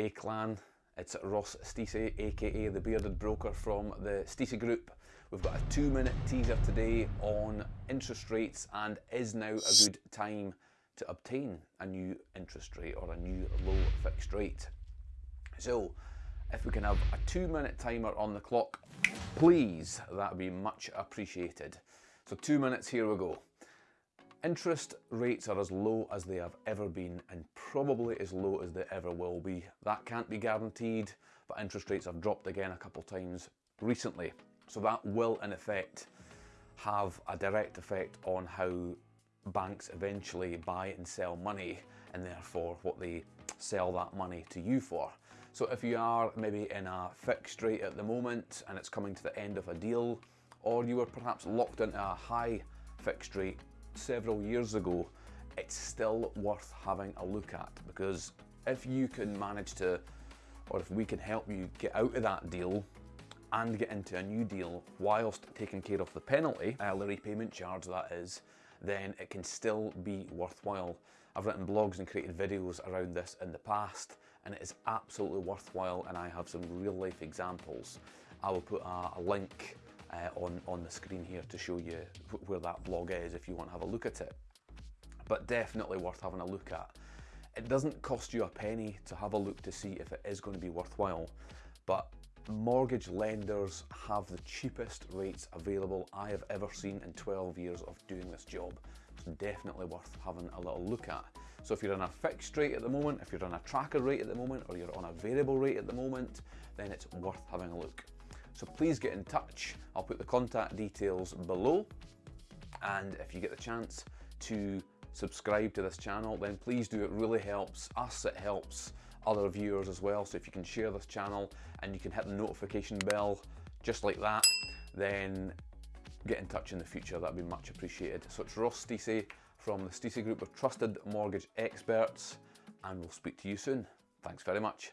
Hey clan, it's Ross Stacey, aka the bearded broker from the Stacey Group. We've got a two minute teaser today on interest rates and is now a good time to obtain a new interest rate or a new low fixed rate. So, if we can have a two minute timer on the clock, please, that would be much appreciated. So two minutes, here we go. Interest rates are as low as they have ever been and probably as low as they ever will be. That can't be guaranteed, but interest rates have dropped again a couple times recently. So that will in effect have a direct effect on how banks eventually buy and sell money and therefore what they sell that money to you for. So if you are maybe in a fixed rate at the moment and it's coming to the end of a deal, or you were perhaps locked into a high fixed rate several years ago, it's still worth having a look at because if you can manage to, or if we can help you get out of that deal and get into a new deal whilst taking care of the penalty, the repayment charge that is, then it can still be worthwhile. I've written blogs and created videos around this in the past and it is absolutely worthwhile and I have some real life examples. I will put a, a link uh, on, on the screen here to show you where that blog is if you want to have a look at it. But definitely worth having a look at. It doesn't cost you a penny to have a look to see if it is going to be worthwhile, but mortgage lenders have the cheapest rates available I have ever seen in 12 years of doing this job. It's definitely worth having a little look at. So if you're on a fixed rate at the moment, if you're on a tracker rate at the moment, or you're on a variable rate at the moment, then it's worth having a look. So please get in touch. I'll put the contact details below. And if you get the chance to subscribe to this channel, then please do. It really helps us, it helps other viewers as well. So if you can share this channel and you can hit the notification bell just like that, then get in touch in the future. That'd be much appreciated. So it's Ross Stacey from the Stacey Group of Trusted Mortgage Experts, and we'll speak to you soon. Thanks very much.